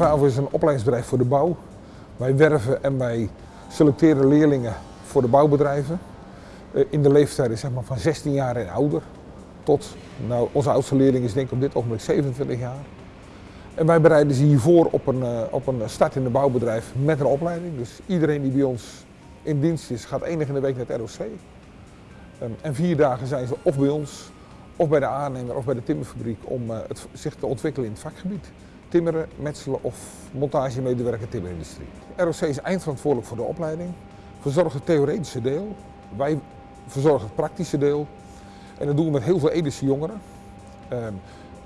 VAVO is een opleidingsbedrijf voor de bouw. Wij werven en wij selecteren leerlingen voor de bouwbedrijven. Eh, in de leeftijd zeg maar, van 16 jaar en ouder tot, nou, onze oudste leerling is denk ik op dit ogenblik 27 jaar. En wij bereiden ze hiervoor op een, uh, op een start in de bouwbedrijf met een opleiding. Dus iedereen die bij ons in dienst is, gaat dag in de week naar het ROC. Um, en vier dagen zijn ze of bij ons, of bij de aannemer, of bij de timmerfabriek om uh, het, zich te ontwikkelen in het vakgebied. Timmeren, metselen of montagemedewerker timmerindustrie. ROC is eindverantwoordelijk voor de opleiding, verzorgt het theoretische deel. Wij verzorgen het praktische deel. En dat doen we met heel veel Edische jongeren. Um,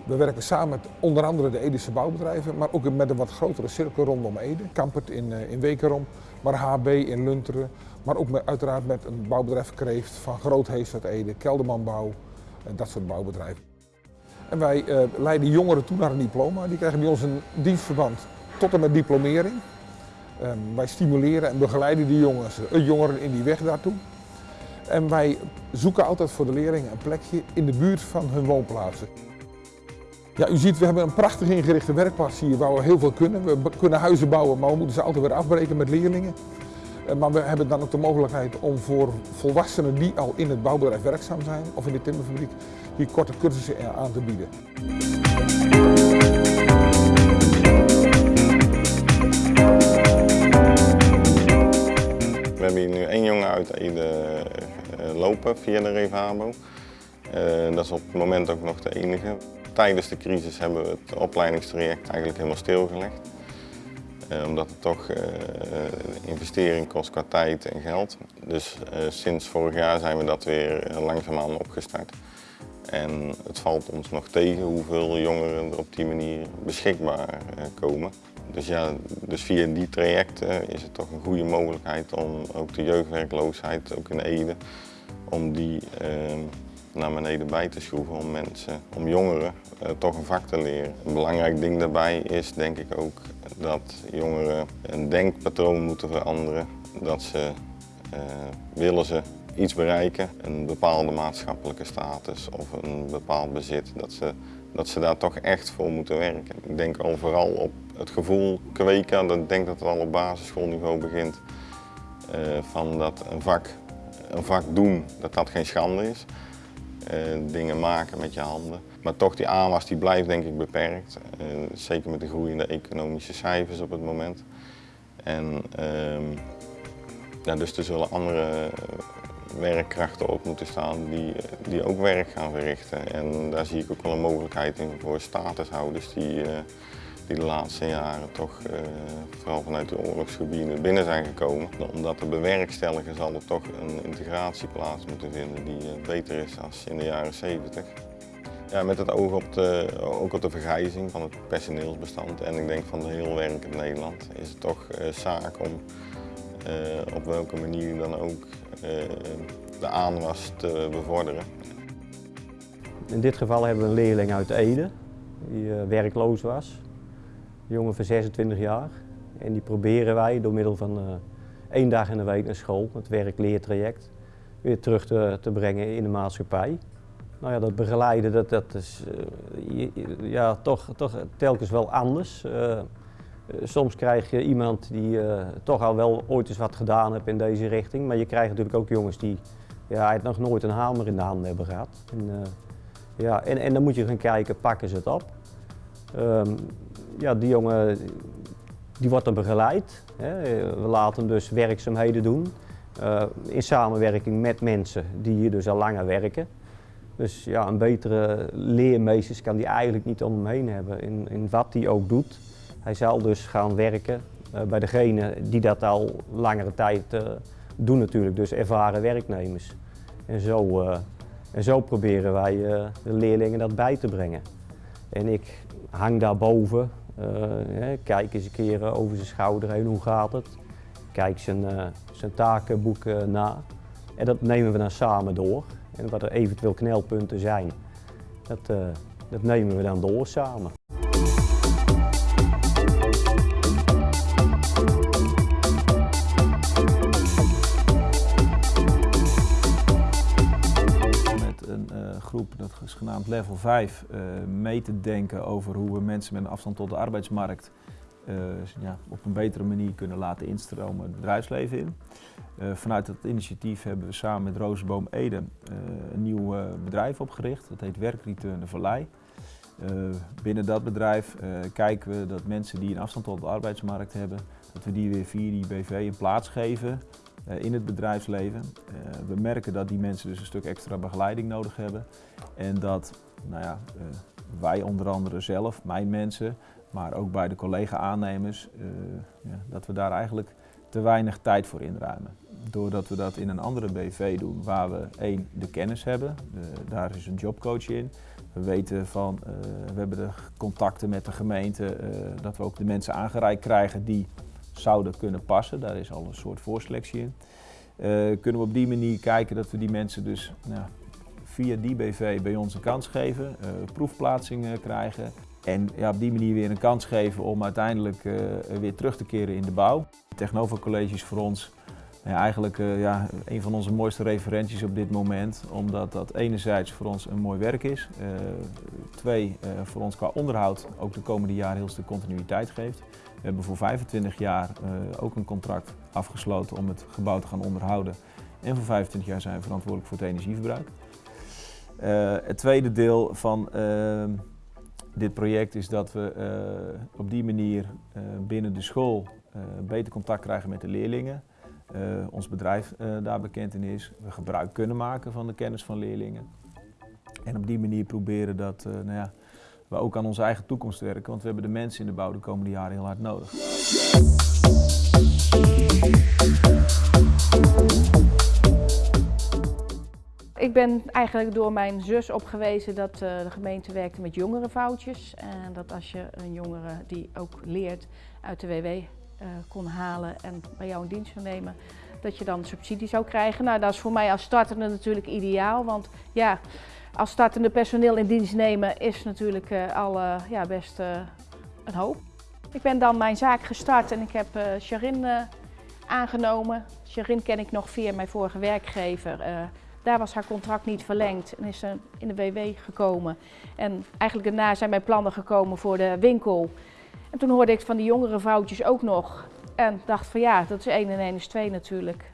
we werken samen met onder andere de Edische bouwbedrijven, maar ook met een wat grotere cirkel rondom Ede. Kampert in, uh, in Wekerom, maar HB in Lunteren. Maar ook met, uiteraard met een bouwbedrijf Kreeft van Groothees uit Ede, Keldermanbouw en dat soort bouwbedrijven. Wij uh, leiden jongeren toe naar een diploma. Die krijgen bij ons een dienstverband tot en met diplomering. Um, wij stimuleren en begeleiden die jongens, uh, jongeren in die weg daartoe. En wij zoeken altijd voor de leerlingen een plekje in de buurt van hun woonplaatsen. Ja, u ziet, we hebben een prachtig ingerichte werkplaats hier waar we heel veel kunnen. We kunnen huizen bouwen, maar we moeten ze altijd weer afbreken met leerlingen. Eh, maar we hebben dan ook de mogelijkheid om voor volwassenen die al in het bouwbedrijf werkzaam zijn of in de timmerfabriek, hier korte cursussen aan te bieden. We hebben hier nu één jongen uit Ede eh, lopen via de Revabo. Uh, dat is op het moment ook nog de enige. Tijdens de crisis hebben we het opleidingstraject eigenlijk helemaal stilgelegd. Uh, omdat het toch uh, investering kost qua tijd en geld. Dus sinds vorig jaar zijn we dat weer langzaamaan opgestart. En het valt ons nog tegen hoeveel jongeren er op die manier beschikbaar komen. Dus, ja, dus via die trajecten is het toch een goede mogelijkheid om ook de jeugdwerkloosheid, ook in Ede, om die naar beneden bij te schroeven om mensen, om jongeren uh, toch een vak te leren. Een belangrijk ding daarbij is denk ik ook dat jongeren een denkpatroon moeten veranderen. Dat ze, uh, willen ze iets bereiken, een bepaalde maatschappelijke status of een bepaald bezit, dat ze, dat ze daar toch echt voor moeten werken. Ik denk al vooral op het gevoel kweken, dat ik denk dat het al op basisschoolniveau begint, uh, van dat een vak, een vak doen, dat dat geen schande is. Uh, dingen maken met je handen. Maar toch die aanwas die blijft denk ik beperkt. Uh, zeker met de groeiende economische cijfers op het moment. En uh, ja, dus er zullen andere werkkrachten op moeten staan die, die ook werk gaan verrichten. En daar zie ik ook wel een mogelijkheid in voor statushouders die, die de laatste jaren toch vooral vanuit de oorlogsgebieden binnen zijn gekomen. Om dat te bewerkstelligen zal er toch een integratie plaats moeten vinden die beter is dan in de jaren 70. Ja, met het oog op de, ook op de vergrijzing van het personeelsbestand en ik denk van de heel werkend Nederland is het toch zaak om op welke manier dan ook de aanwas te bevorderen. In dit geval hebben we een leerling uit Ede die werkloos was jongen van 26 jaar. En die proberen wij door middel van één dag in de week naar school, het werk-leertraject, weer terug te, te, brengen in de maatschappij. Nou ja, dat begeleiden, dat, dat is uh, ja, toch, toch telkens wel anders. Uh, soms krijg je iemand die toch al wel ooit eens wat gedaan heeft in deze richting. Maar je krijgt natuurlijk ook jongens die ja, nog nooit een hamer in de handen hebben gehad. En, ja, en, dan moet je gaan kijken, pakken ze het op? Um, ja, die jongen die wordt dan begeleid. Hè. We laten hem dus werkzaamheden doen in samenwerking met mensen die hier dus al langer werken. Dus ja, een betere leermeester kan die eigenlijk niet om hem heen hebben in, in wat hij ook doet. Hij zal dus gaan werken uh, bij degene die dat al langere tijd uh, doen natuurlijk, dus ervaren werknemers. En zo, en zo proberen wij de leerlingen dat bij te brengen. En ik hang daarboven uh, kijk eens een keer eh, over zijn schouder heen, hoe gaat het? Kijk zijn, zijn takenboek na. En dat nemen we dan samen door. En wat er eventueel knelpunten zijn, dat, dat nemen we dan door samen. groep, dat is genaamd Level 5, uh, mee te denken over hoe we mensen met een afstand tot de arbeidsmarkt eh, ja, op een betere manier kunnen laten instromen het bedrijfsleven in. Uh, vanuit dat initiatief hebben we samen met Rozenboom Ede uh, een nieuw bedrijf opgericht. Dat heet Werkreturn de Vallei. binnen dat bedrijf kijken we dat mensen die een afstand tot de arbeidsmarkt hebben, dat we die weer via die BV een plaats geven in het bedrijfsleven. we merken dat die mensen dus een stuk extra begeleiding nodig hebben. En dat nou ja, wij onder andere zelf, mijn mensen, maar ook bij de collega-aannemers, uh, ja, dat we daar eigenlijk te weinig tijd voor inruimen. Doordat we dat in een andere BV doen, waar we één, de kennis hebben, daar is een jobcoach in. We weten van, uh, we hebben de contacten met de gemeente, uh, dat we ook de mensen aangereikt krijgen die zouden kunnen passen. Daar is al een soort voorselectie in. kunnen we op die manier kijken dat we die mensen dus nou, via die BV bij ons een kans geven, proefplaatsingen krijgen. En ja, op die manier weer een kans geven om uiteindelijk uh, weer terug te keren in de bouw. Technova College is voor ons ja, eigenlijk uh, ja, een van onze mooiste referenties op dit moment. Omdat dat enerzijds voor ons een mooi werk is. Twee, voor ons qua onderhoud ook de komende jaren heel stuk continuïteit geeft. We hebben voor 25 jaar ook een contract afgesloten om het gebouw te gaan onderhouden. En voor 25 jaar zijn we verantwoordelijk voor het energieverbruik. het tweede deel van dit project is dat we uh, op die manier uh, binnen de school uh, beter contact krijgen met de leerlingen. ons bedrijf daar bekend in is. We gebruik kunnen maken van de kennis van leerlingen. En op die manier proberen dat nou ja, we ook aan onze eigen toekomst werken. Want we hebben de mensen in de bouw de komende jaren heel hard nodig. Ik ben eigenlijk door mijn zus opgewezen dat uh, de gemeente werkte met jongerenfoutjes. En dat als je een jongere die ook leert uit de WW uh, kon halen en bij jou in dienst zou nemen, dat je dan subsidie zou krijgen. Nou, dat is voor mij als startende natuurlijk ideaal. Want ja, als startende personeel in dienst nemen is natuurlijk uh, al ja, best een hoop. Ik ben dan mijn zaak gestart en ik heb Charin aangenomen. Charin ken ik nog via mijn vorige werkgever. Daar was haar contract niet verlengd en is ze in de WW gekomen. En eigenlijk daarna zijn mijn plannen gekomen voor de winkel. En toen hoorde ik van die jongere vrouwtjes ook nog. En dacht van ja, dat is 1 en 1 is 2 natuurlijk.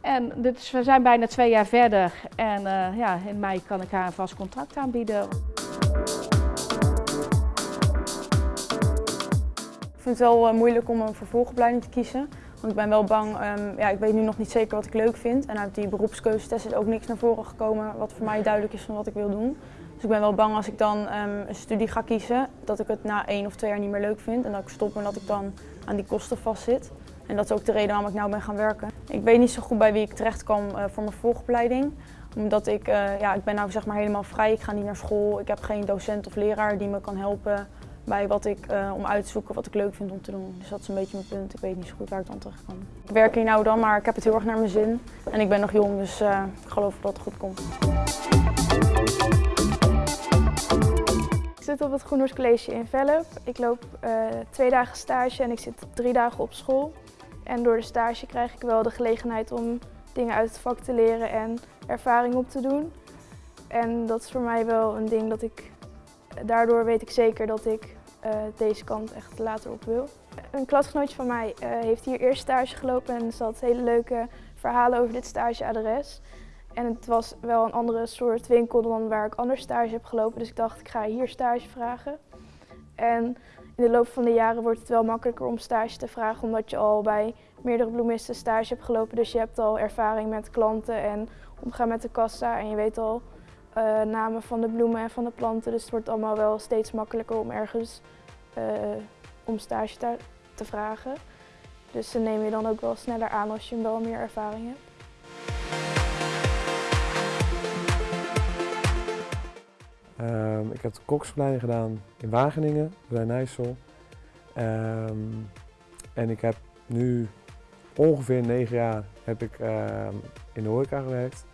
En dit is, we zijn bijna twee jaar verder. En uh, ja, in mei kan ik haar een vast contract aanbieden. Ik vind het wel uh, moeilijk om een vervolgopleiding te kiezen. Want ik ben wel bang, um, ja, ik weet nu nog niet zeker wat ik leuk vind. En uit die beroepskeuzetest is ook niks naar voren gekomen wat voor mij duidelijk is van wat ik wil doen. Dus ik ben wel bang als ik dan um, een studie ga kiezen, dat ik het na één of twee jaar niet meer leuk vind. En dat ik stop en dat ik dan aan die kosten vastzit. En dat is ook de reden waarom ik nou ben gaan werken. Ik weet niet zo goed bij wie ik terecht kan uh, voor mijn volgopleiding. Omdat ik, uh, ja, ik ben nou zeg maar helemaal vrij. Ik ga niet naar school. Ik heb geen docent of leraar die me kan helpen bij wat ik, uh, om uit te zoeken wat ik leuk vind om te doen. Dus dat is een beetje mijn punt. Ik weet niet zo goed waar ik dan terecht kan. Ik werk hier nou dan, maar ik heb het heel erg naar mijn zin. En ik ben nog jong, dus uh, ik geloof dat het goed komt. Ik zit op het Groenhorst College in Velp. Ik loop uh, twee dagen stage en ik zit drie dagen op school. En door de stage krijg ik wel de gelegenheid om dingen uit het vak te leren en ervaring op te doen. En dat is voor mij wel een ding dat ik daardoor weet ik zeker dat ik uh, deze kant echt later op wil. Een klasgenootje van mij uh, heeft hier eerst stage gelopen en er zat hele leuke verhalen over dit stageadres. En het was wel een andere soort winkel dan waar ik anders stage heb gelopen, dus ik dacht ik ga hier stage vragen. En in de loop van de jaren wordt het wel makkelijker om stage te vragen, omdat je al bij meerdere bloemisten stage hebt gelopen. Dus je hebt al ervaring met klanten en omgaan met de kassa en je weet al uh, namen van de bloemen en van de planten. Dus het wordt allemaal wel steeds makkelijker om ergens uh, om stage te, te, vragen. Dus dan neem je dan ook wel sneller aan als je wel meer ervaring hebt. Um, ik heb de koksopleiding gedaan in Wageningen, bij Nijssel. Um, en ik heb nu ongeveer negen jaar heb ik, um, in de horeca gewerkt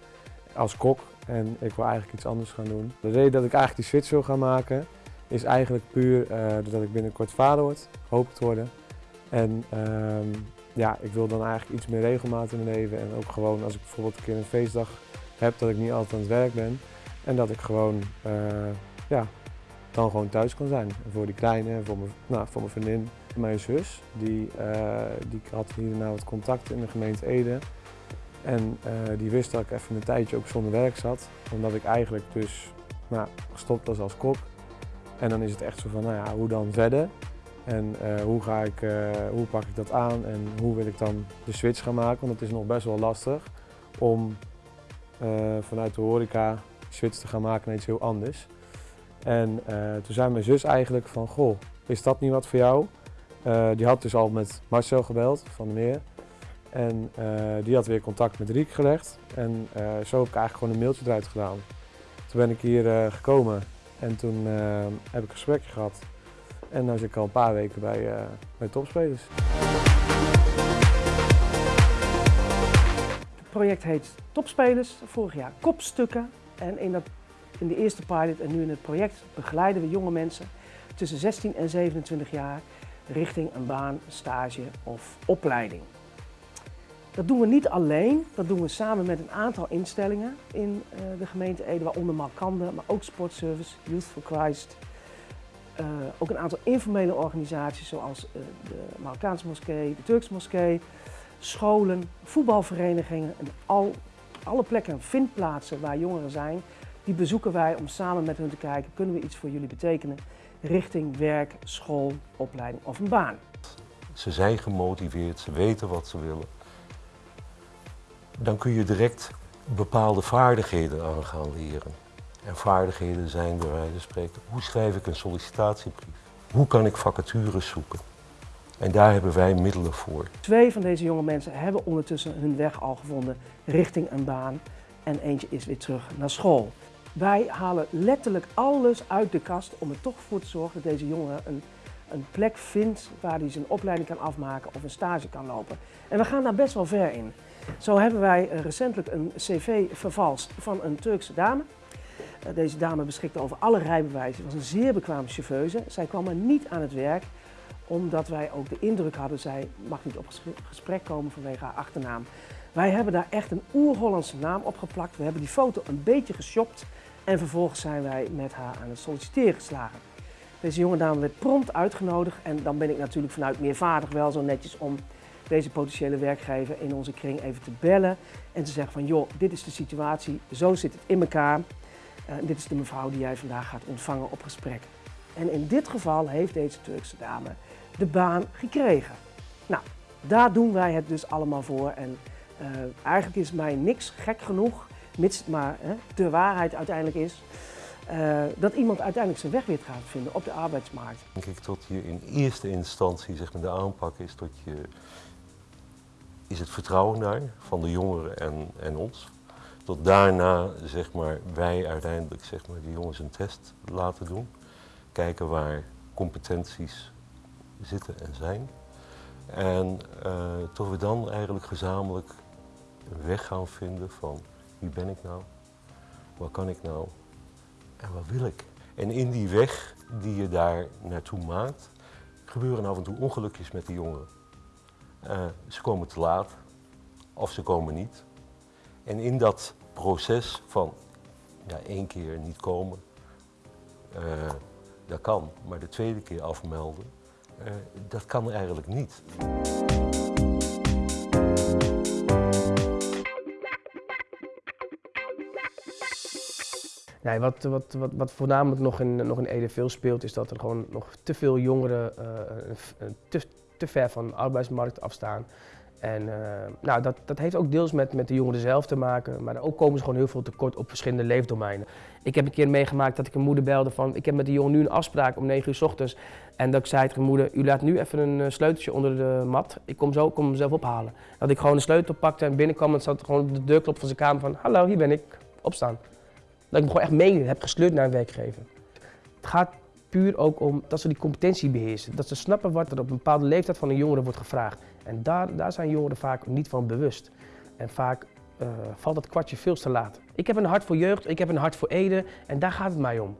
als kok en ik wil eigenlijk iets anders gaan doen. De reden dat ik eigenlijk die switch wil gaan maken is eigenlijk puur uh, doordat ik binnenkort vader word, hoop te worden. En uh, ja, ik wil dan eigenlijk iets meer regelmaat in mijn leven en ook gewoon als ik bijvoorbeeld een keer een feestdag heb dat ik niet altijd aan het werk ben en dat ik gewoon uh, ja, dan gewoon thuis kan zijn. Voor die kleine, voor mijn, nou, voor mijn vriendin mijn zus. Die, uh, die had hierna wat contact in de gemeente Ede. En uh, die wist dat ik even een tijdje ook zonder werk zat. Omdat ik eigenlijk dus nou, gestopt was als kok. En dan is het echt zo van, nou ja, hoe dan verder? En uh, hoe, ga ik, hoe pak ik dat aan en hoe wil ik dan de switch gaan maken? Want het is nog best wel lastig om vanuit de horeca switch te gaan maken naar iets heel anders. En toen zei mijn zus eigenlijk van, goh, is dat niet wat voor jou? Die had dus al met Marcel gebeld van de Meer. En uh, die had weer contact met Riek gelegd. En uh, zo heb ik eigenlijk gewoon een mailtje eruit gedaan. Toen ben ik hier gekomen en toen heb ik een gesprekje gehad. En nu zit ik al een paar weken bij, bij topspelers. Het project heet Topspelers, vorig jaar Kopstukken. En in, dat, in de eerste pilot en nu in het project begeleiden we jonge mensen tussen 16 en 27 jaar richting een baan, stage of opleiding. Dat doen we niet alleen, dat doen we samen met een aantal instellingen in uh, de gemeente Ede, waaronder Malkande, maar ook Sportservice, Youth for Christ. Uh, ook een aantal informele organisaties zoals uh, de Marokkaanse moskee, de Turkse moskee, scholen, voetbalverenigingen en al, alle plekken, vindplaatsen waar jongeren zijn, die bezoeken wij om samen met hun te kijken, kunnen we iets voor jullie betekenen richting werk, school, opleiding of een baan. Ze zijn gemotiveerd, ze weten wat ze willen. Dan kun je direct bepaalde vaardigheden aan gaan leren. En vaardigheden zijn bij wijze van spreken, hoe schrijf ik een sollicitatiebrief? Hoe kan ik vacatures zoeken? En daar hebben wij middelen voor. Twee van deze jonge mensen hebben ondertussen hun weg al gevonden richting een baan. En eentje is weer terug naar school. Wij halen letterlijk alles uit de kast om er toch voor te zorgen dat deze jongen een, een plek vindt waar hij zijn opleiding kan afmaken of een stage kan lopen. En we gaan daar best wel ver in. Zo hebben wij eh, recentelijk een cv vervalst van een Turkse dame. Eh, deze dame beschikte over alle rijbewijzen, was een zeer bekwame chauffeuse. Zij kwam maar niet aan het werk omdat wij ook de indruk hadden, zij mag niet op gesprek komen vanwege haar achternaam. Wij hebben daar echt een oer-Hollandse naam op geplakt. We hebben die foto een beetje geshopt en vervolgens zijn wij met haar aan het solliciteren geslagen. Deze jonge dame werd prompt uitgenodigd en dan ben ik natuurlijk vanuit meervaardig wel zo netjes om deze potentiële werkgever in onze kring even te bellen en te zeggen van joh, dit is de situatie, zo zit het in elkaar. Uh, dit is de mevrouw die jij vandaag gaat ontvangen op gesprek. En in dit geval heeft deze Turkse dame de baan gekregen. Nou, daar doen wij het dus allemaal voor en uh, eigenlijk is mij niks gek genoeg mits maar hè, de waarheid uiteindelijk is, uh, dat iemand uiteindelijk zijn weg weer gaat vinden op de arbeidsmarkt. Denk ik dat je in eerste instantie zeg maar, de aanpak is dat je is het vertrouwen daar van de jongeren en, en ons. Tot daarna zeg maar, wij uiteindelijk zeg maar, die jongens een test laten doen. Kijken waar competenties zitten en zijn. En uh, tot we dan eigenlijk gezamenlijk een weg gaan vinden van wie ben ik nou? Wat kan ik nou? En wat wil ik? En in die weg die je daar naartoe maakt, gebeuren af en toe ongelukjes met die jongeren. Uh, ze komen te laat of ze komen niet. En in dat proces van ja, één keer niet komen, uh, dat kan, maar de tweede keer afmelden, uh, dat kan eigenlijk niet. Wat, wat, wat, wat voornamelijk nog in, nog Ede veel speelt, is dat er gewoon nog te veel jongeren te, te ver van de arbeidsmarkt afstaan. En uh, nou, dat, dat heeft ook deels met, met de jongeren zelf te maken, maar ook komen ze gewoon heel veel tekort op verschillende leefdomeinen. Ik heb een keer meegemaakt dat ik een moeder belde van, ik heb met die jongen nu een afspraak om 9 uur s ochtends. En dat ik zei tegen moeder, u laat nu even een sleuteltje onder de mat, ik kom zo, kom hem zelf ophalen. Dat ik gewoon een sleutel pakte en binnenkwam en zat gewoon de deurklop van zijn kamer van, hallo, hier ben ik, opstaan. Dat ik me gewoon echt mee heb gesleurd naar een werkgever. Het gaat puur ook om dat ze die competentie beheersen. Dat ze snappen wat er op een bepaalde leeftijd van een jongere wordt gevraagd. En daar, daar zijn jongeren vaak niet van bewust. En vaak uh, valt dat kwartje veel te laat. Ik heb een hart voor jeugd, ik heb een hart voor Ede en daar gaat het mij om.